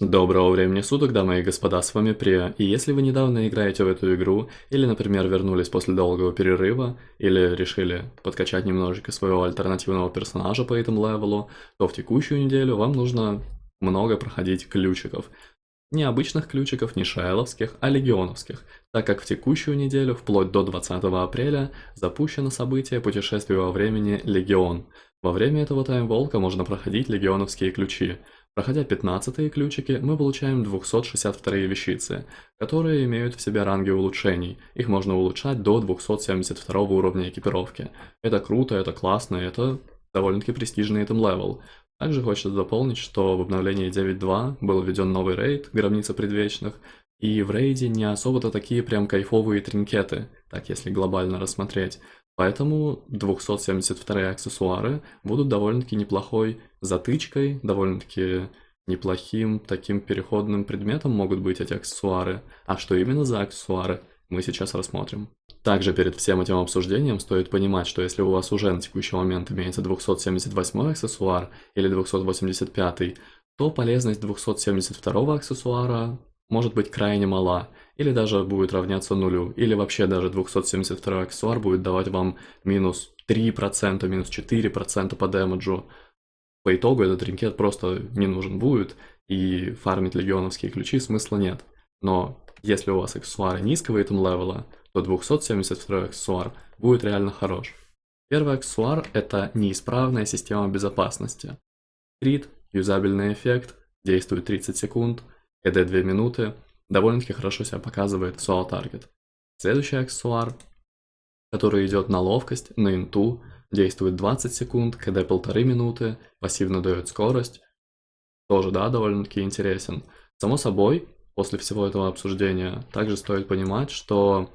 Доброго времени суток, дамы и господа, с вами Прия, и если вы недавно играете в эту игру, или, например, вернулись после долгого перерыва, или решили подкачать немножечко своего альтернативного персонажа по этому левелу, то в текущую неделю вам нужно много проходить ключиков. Не обычных ключиков, не шайловских, а легионовских, так как в текущую неделю, вплоть до 20 апреля, запущено событие путешествия во времени Легион. Во время этого timewalk а можно проходить легионовские ключи – Проходя 15 ключики, мы получаем 262 вещицы, которые имеют в себе ранги улучшений. Их можно улучшать до 272 уровня экипировки. Это круто, это классно, это довольно-таки престижный item level. Также хочется дополнить, что в обновлении 9.2 был введен новый рейд, Гробница Предвечных, и в рейде не особо-то такие прям кайфовые trinket ы, так если глобально рассмотреть. Поэтому 272 аксессуары будут довольно-таки неплохой затычкой, довольно-таки неплохим таким переходным предметом могут быть эти аксессуары. А что именно за аксессуары, мы сейчас рассмотрим. Также перед всем этим обсуждением стоит понимать, что если у вас уже на текущий момент имеется 278 аксессуар или 285, то полезность 272 аксессуара может быть крайне мала, или даже будет равняться нулю, или вообще даже 272 аксессуар будет давать вам минус 3%, минус 4% по дэмэджу. По итогу этот тринкет просто не нужен будет, и фармить легионовские ключи смысла нет. Но если у вас аксессуары низкого этом левела, то 272 аксессуар будет реально хорош. Первый аксессуар – это неисправная система безопасности. Крит, юзабельный эффект, действует 30 секунд, КД 2 минуты, довольно-таки хорошо себя показывает Soul Target. Следующий аксессуар, который идет на ловкость, на инту, действует 20 секунд, КД полторы минуты, пассивно дает скорость. Тоже, да, довольно-таки интересен. Само собой, после всего этого обсуждения, также стоит понимать, что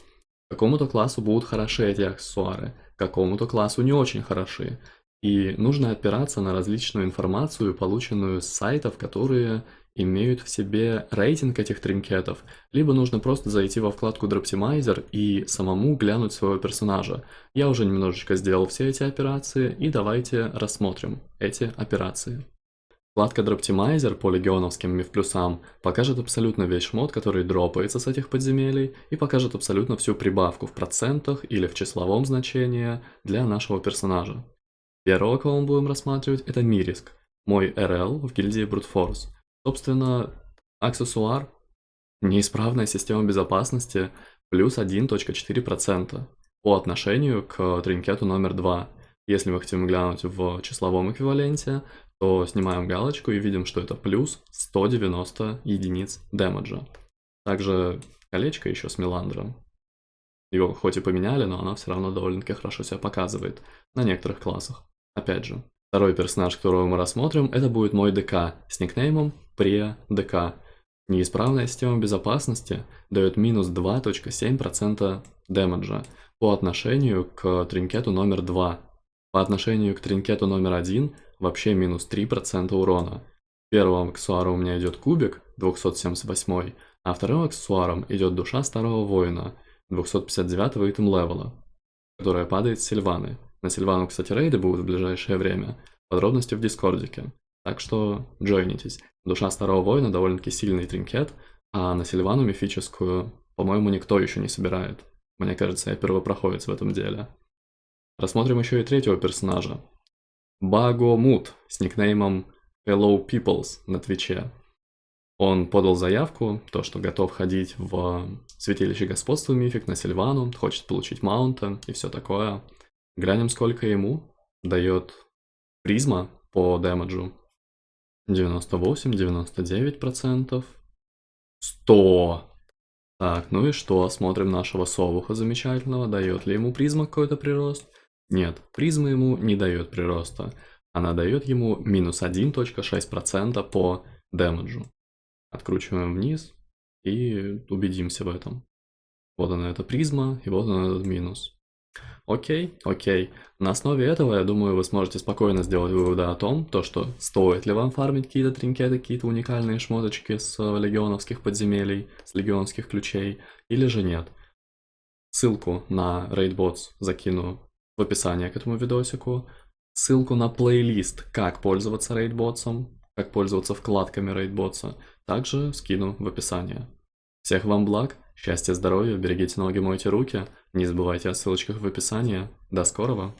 какому-то классу будут хороши эти аксессуары, какому-то классу не очень хороши. И нужно опираться на различную информацию, полученную с сайтов, которые имеют в себе рейтинг этих тринкетов, либо нужно просто зайти во вкладку Droptimizer и самому глянуть своего персонажа. Я уже немножечко сделал все эти операции, и давайте рассмотрим эти операции. Вкладка Droptimizer по легионовским мифплюсам покажет абсолютно весь шмот, который дропается с этих подземелий, и покажет абсолютно всю прибавку в процентах или в числовом значении для нашего персонажа. Первого, кого мы будем рассматривать, это Мириск, мой РЛ в гильдии Force. Собственно, аксессуар, неисправная система безопасности, плюс 1.4% по отношению к тринкету номер 2. Если мы хотим глянуть в числовом эквиваленте, то снимаем галочку и видим, что это плюс 190 единиц дэмэджа. Также колечко еще с Меландром. Его хоть и поменяли, но оно все равно довольно-таки хорошо себя показывает на некоторых классах. Опять же, второй персонаж, которого мы рассмотрим, это будет мой ДК с никнеймом pre-ДК. Неисправная система безопасности дает минус 2.7% дэмэджа по отношению к тринкету номер 2. По отношению к тринкету номер 1 вообще минус 3% урона. Первым аксессуаром у меня идет кубик, 278, а вторым аксессуаром идет душа старого воина, 259 итем левела, которая падает с Сильваны. На Сильвану, кстати, рейды будут в ближайшее время. Подробности в Дискордике. Так что джойнитесь. Душа Старого Воина довольно-таки сильный тринкет, а на Сильвану мифическую, по-моему, никто еще не собирает. Мне кажется, я первопроходец в этом деле. Рассмотрим еще и третьего персонажа. Багомут с никнеймом Hello Peoples на Твиче. Он подал заявку, то, что готов ходить в Святилище Господства Mythic на Сильвану, хочет получить mount а и все такое. Глянем, сколько ему дает призма по damage у. 98, 99%. 100. Так, ну и что? Смотрим нашего совуха замечательного. Дает ли ему призма какой-то прирост? Нет, призма ему не дает прироста. Она дает ему минус 1.6% по damage у. Откручиваем вниз и убедимся в этом. Вот она эта призма, и вот он этот минус. Окей, окей. На основе этого, я думаю, вы сможете спокойно сделать выводы о том, то, что стоит ли вам фармить какие-то trinket ы, какие-то уникальные шмоточки с э, легионовских подземелий, с легионских ключей, или же нет. Ссылку на RaidBots закину в описании к этому видосику. Ссылку на плейлист, как пользоваться RaidBotsом, как пользоваться вкладками RaidBotsa, также скину в описании. Всех вам благ, счастья, здоровья, берегите ноги, мойте руки, не забывайте о ссылочках в описании. До скорого!